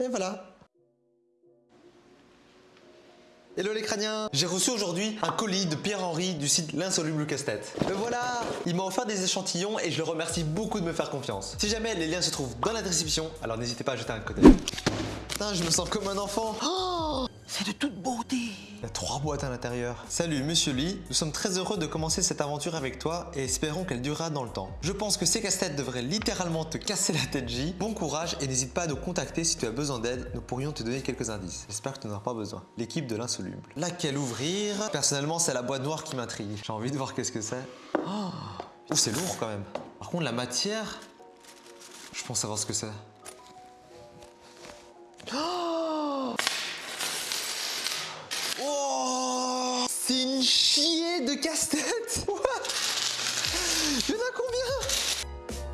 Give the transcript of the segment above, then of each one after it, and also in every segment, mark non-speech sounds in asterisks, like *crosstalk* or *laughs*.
Et voilà. Hello les crâniens J'ai reçu aujourd'hui un colis de Pierre-Henri du site L'insoluble casse-tête. Voilà Il m'a offert des échantillons et je le remercie beaucoup de me faire confiance. Si jamais les liens se trouvent dans la description, alors n'hésitez pas à jeter un d'œil. Putain, je me sens comme un enfant Oh C'est de toute beauté Il y a trois boîtes à l'intérieur. Salut Monsieur Lee, nous sommes très heureux de commencer cette aventure avec toi et espérons qu'elle durera dans le temps. Je pense que ces casse-têtes devraient littéralement te casser la tête J. Bon courage et n'hésite pas à nous contacter si tu as besoin d'aide, nous pourrions te donner quelques indices. J'espère que tu n'en auras pas besoin. L'équipe de l'insoluble. Laquelle ouvrir? Personnellement, c'est la boîte noire qui m'intrigue. J'ai envie de voir qu'est-ce que c'est. Oh c'est lourd quand même. Par contre, la matière, je pense savoir ce que c'est. C'est une chier de casse-tête *laughs* What Il y en a combien?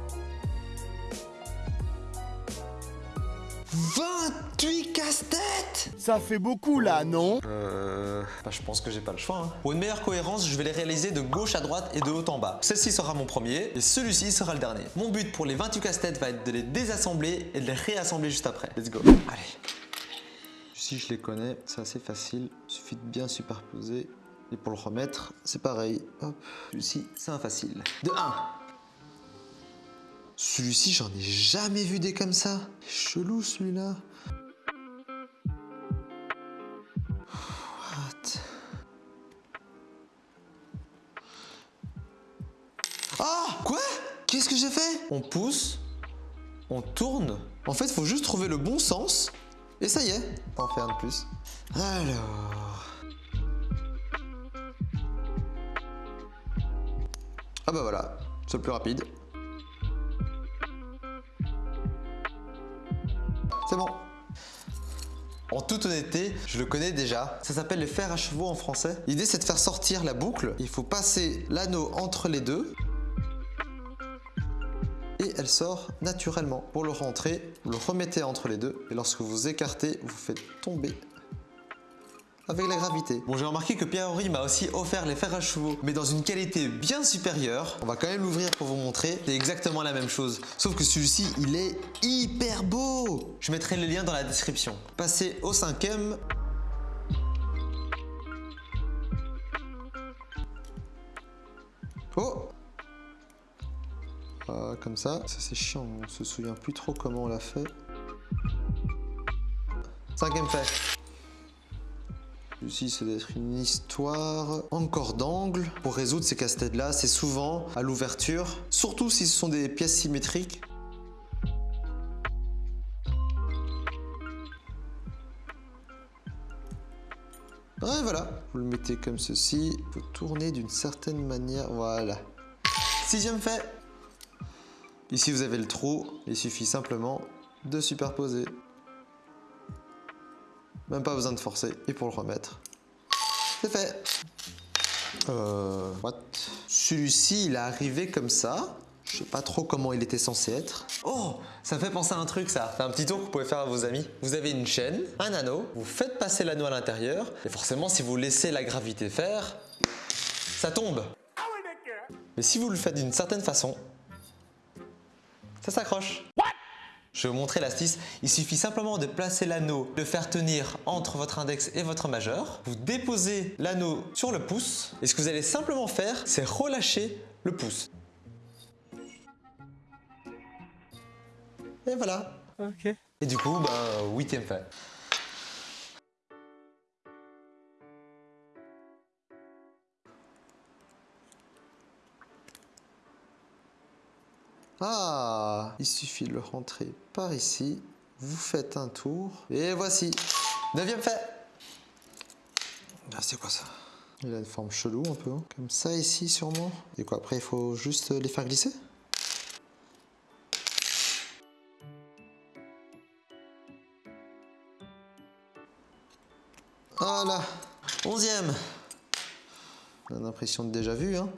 28 casse-têtes Ça fait beaucoup là, non? Euh... Bah, je pense que j'ai pas le choix. hein. Pour une meilleure cohérence, je vais les réaliser de gauche à droite et de haut en bas. Celle-ci sera mon premier et celui-ci sera le dernier. Mon but pour les 28 casse-têtes va être de les désassembler et de les réassembler juste après. Let's go. Allez. Si je les connais, c'est assez facile. Il suffit de bien superposer. Et pour le remettre, c'est pareil. Hop. Celui-ci, c'est un facile. De 1. Celui-ci, j'en ai jamais vu des comme ça. Chelou celui-là. What? Ah Quoi? Qu'est-ce que j'ai fait? On pousse, on tourne. En fait, faut juste trouver le bon sens. Et ça y est, en faire de plus. Alors... Ah bah voilà, c'est le plus rapide. C'est bon. En toute honnêteté, je le connais déjà. Ça s'appelle les fers à chevaux en français. L'idée, c'est de faire sortir la boucle. Il faut passer l'anneau entre les deux. Et elle sort naturellement. Pour le rentrer, vous le remettez entre les deux. Et lorsque vous écartez, vous faites tomber avec la gravité. Bon, j'ai remarqué que Pierre-Henri m'a aussi offert les fers à chevaux, mais dans une qualité bien supérieure. On va quand même l'ouvrir pour vous montrer. C'est exactement la même chose. Sauf que celui-ci, il est hyper beau. Je mettrai les liens dans la description. Passez au cinquième. Oh Ah, Comme ça. Ça, c'est chiant. On se souvient plus trop comment on l'a fait. Cinquième fait. Celui-ci, c'est d'être une histoire encore d'angle. Pour résoudre ces casse-têtes-là, c'est souvent à l'ouverture, surtout si ce sont des pièces symétriques. Ouais, voilà. Vous le mettez comme ceci. Il faut tourner d'une certaine manière. Voilà. Sixième fait. Ici, vous avez le trou. Il suffit simplement de superposer. Même pas besoin de forcer. Et pour le remettre, c'est fait. Euh... What? Celui-ci, il est arrivé comme ça. Je sais pas trop comment il était censé être. Oh Ça me fait penser à un truc ça. C'est un petit tour que vous pouvez faire à vos amis. Vous avez une chaîne, un anneau, vous faites passer l'anneau à l'intérieur. Et forcément, si vous laissez la gravité faire, ça tombe. Mais si vous le faites d'une certaine façon, ça s'accroche. Je vais vous montrer l'astuce. Il suffit simplement de placer l'anneau, de faire tenir entre votre index et votre majeur. Vous déposez l'anneau sur le pouce et ce que vous allez simplement faire, c'est relâcher le pouce. Et voilà. Ok. Et du coup, bah, huitième fait. Ah, il suffit de le rentrer par ici. Vous faites un tour. Et voici. Neuvième fait. Ah, c'est quoi ça? Il a une forme chelou un peu. hein. Comme ça ici sûrement. Et quoi, après il faut juste les faire glisser? Voilà. Onzième. On a l'impression de déjà vu, hein.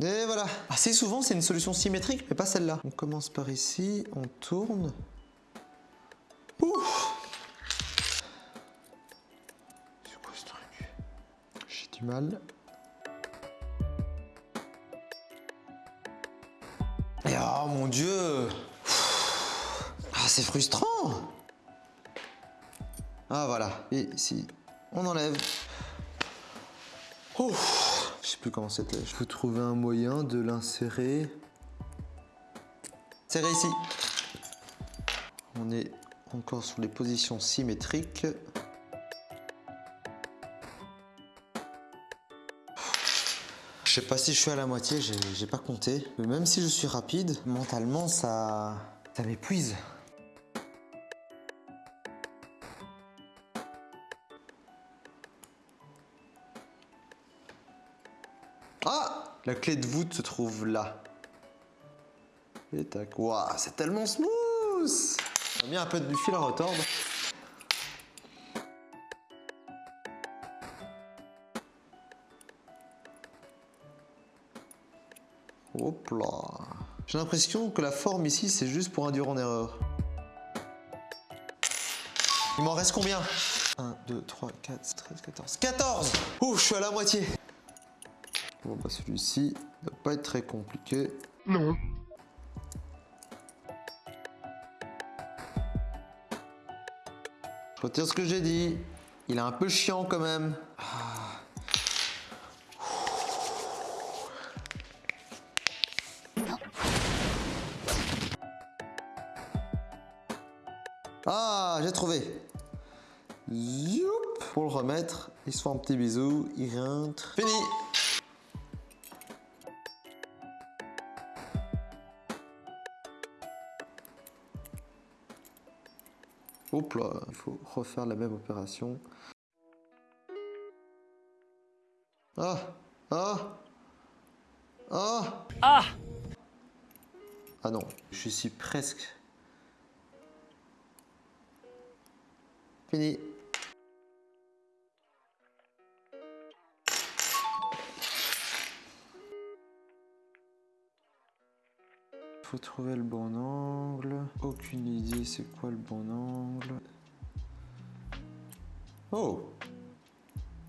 Et voilà. Assez souvent, c'est une solution symétrique, mais pas celle-là. On commence par ici, on tourne. Ouf C'est quoi ce truc? Du mal. Et oh mon dieu Ah c'est frustrant Ah voilà, et ici, on enlève. Oh Je sais plus comment c'était. Je peux trouver un moyen de l'insérer. C'est réussi On est encore sur les positions symétriques. Je sais pas si je suis à la moitié, j'ai pas compté. Mais même si je suis rapide, mentalement ça, ça m'épuise. La clé de voûte se trouve là. Et tac. Waouh, c'est tellement smooth On a mis un peu du fil à retordre. Hop là. J'ai l'impression que la forme ici, c'est juste pour induire en erreur. Il m'en reste combien? 1, 2, 3, 4, 13, 14. 14 Ouh, je suis à la moitié. Bon bah celui-ci ne doit pas être très compliqué. Non. Je retire ce que j'ai dit. Il est un peu chiant quand même. Ah. Ah, j'ai trouvé. Youp. Pour le remettre, il se fait un petit bisou, il rentre. Fini. Il faut refaire la même opération. Ah Ah Ah Ah Ah non, je suis presque. Fini. Faut trouver le bon angle. Aucune idée c'est quoi le bon angle? Oh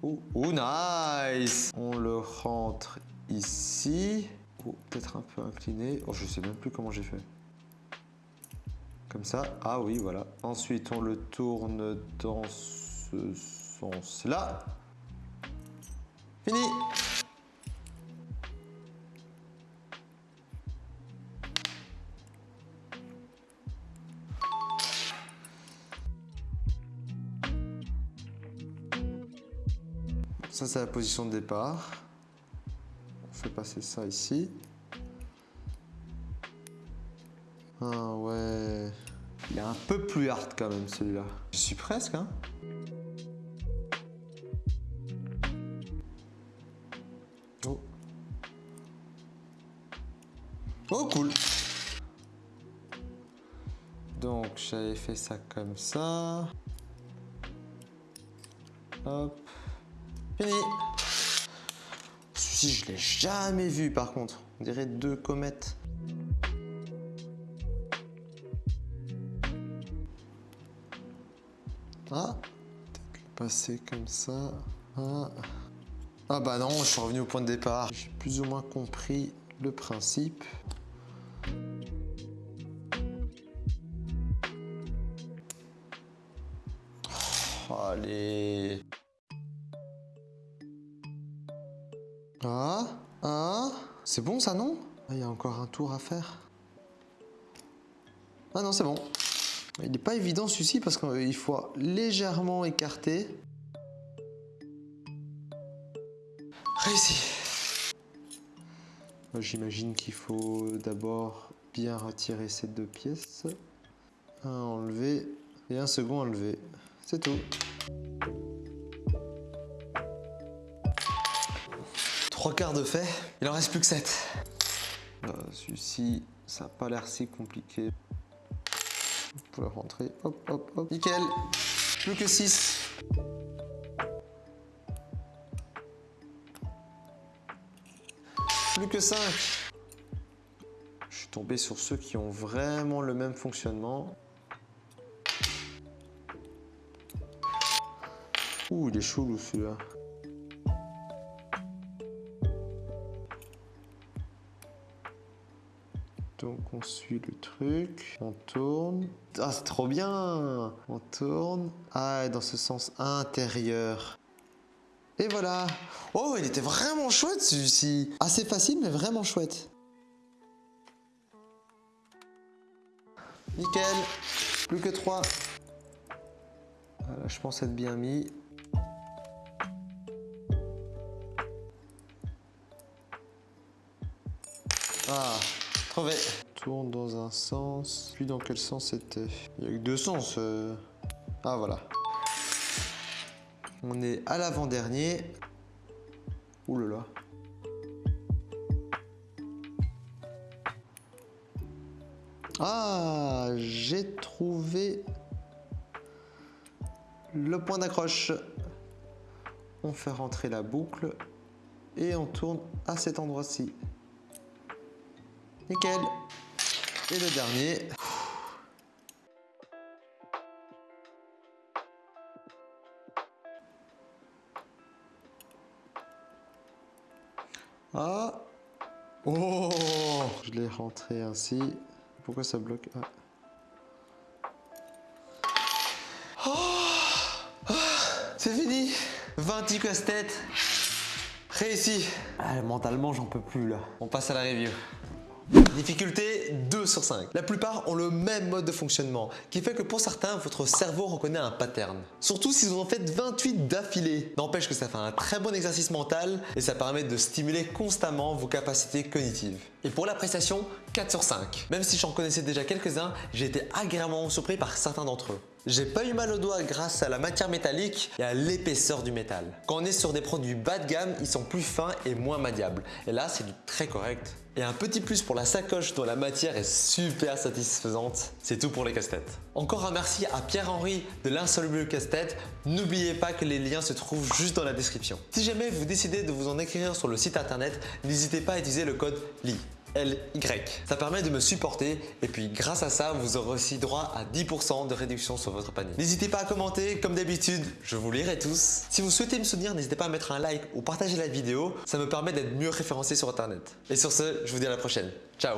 Oh, oh, nice On le rentre ici. Oh, peut-être un peu incliné. Oh, je sais même plus comment j'ai fait. Comme ça. Ah oui, voilà. Ensuite, on le tourne dans ce sens-là. Fini Ça, c'est la position de départ. On fait passer ça ici. Ah ouais. Il est un peu plus hard quand même celui-là. Je suis presque, hein. Oh. Oh cool. Donc j'avais fait ça comme ça. Hop. Fini. Celui-ci, je l'ai jamais vu par contre. On dirait deux comètes. Ah, peut-être passer comme ça. Ah. ah bah non, je suis revenu au point de départ. J'ai plus ou moins compris le principe. Oh, allez. C'est bon ça non? Ah, Il y a encore un tour à faire. Ah non, c'est bon. Il n'est pas évident celui-ci parce qu'il faut légèrement écarter. Réussi. J'imagine qu'il faut d'abord bien retirer ces deux pièces. Un enlevé et un second enlevé. C'est tout. Trois quarts de fait, il en reste plus que 7. Celui-ci, ça n'a pas l'air si compliqué. Vous pouvez rentrer, hop, hop, hop. Nickel Plus que 6. Plus que 5. Je suis tombé sur ceux qui ont vraiment le même fonctionnement. Ouh, il est chelou celui-là. Donc on suit le truc, on tourne. Ah c'est trop bien On tourne. Ah dans ce sens intérieur. Et voilà Oh il était vraiment chouette celui-ci Assez facile mais vraiment chouette. Nickel Plus que 3. Voilà, je pense être bien mis. Ah, trouvé. Tourne dans un sens. Puis dans quel sens c'était? Il n'y a que deux sens. euh. Ah voilà. On est à l'avant-dernier. Ouh là là. Ah, j'ai trouvé le point d'accroche. On fait rentrer la boucle et on tourne à cet endroit-ci. Nickel. Et le dernier. Ah Oh Je l'ai rentré ainsi. Pourquoi ça bloque? Ah. Oh C'est fini 20 casse-tête Réussi ah, Mentalement, j'en peux plus là. On passe à la review. Difficulté 2 sur 5. La plupart ont le même mode de fonctionnement, qui fait que pour certains, votre cerveau reconnaît un pattern. Surtout si vous en faites 28 d'affilée. N'empêche que ça fait un très bon exercice mental et ça permet de stimuler constamment vos capacités cognitives. Et pour la prestation, 4 sur 5. Même si j'en connaissais déjà quelques-uns, j'ai été agréablement surpris par certains d'entre eux. J'ai pas eu mal au doigt grâce à la matière métallique et à l'épaisseur du métal. Quand on est sur des produits bas de gamme, ils sont plus fins et moins madiables. Et là, c'est du très correct. Et un petit plus pour la sacoche dont la matière est super satisfaisante. C'est tout pour les casse-têtes. Encore un merci à Pierre-Henri de l'insoluble casse-tête. N'oubliez pas que les liens se trouvent juste dans la description. Si jamais vous décidez de vous en écrire sur le site internet, n'hésitez pas à utiliser le code LY. LY. Ça permet de me supporter et puis grâce à ça, vous aurez aussi droit à 10% de réduction sur votre panier. N'hésitez pas à commenter, comme d'habitude, je vous lirai tous. Si vous souhaitez me soutenir, n'hésitez pas à mettre un like ou partager la vidéo, ça me permet d'être mieux référencé sur internet. Et sur ce, je vous dis à la prochaine. Ciao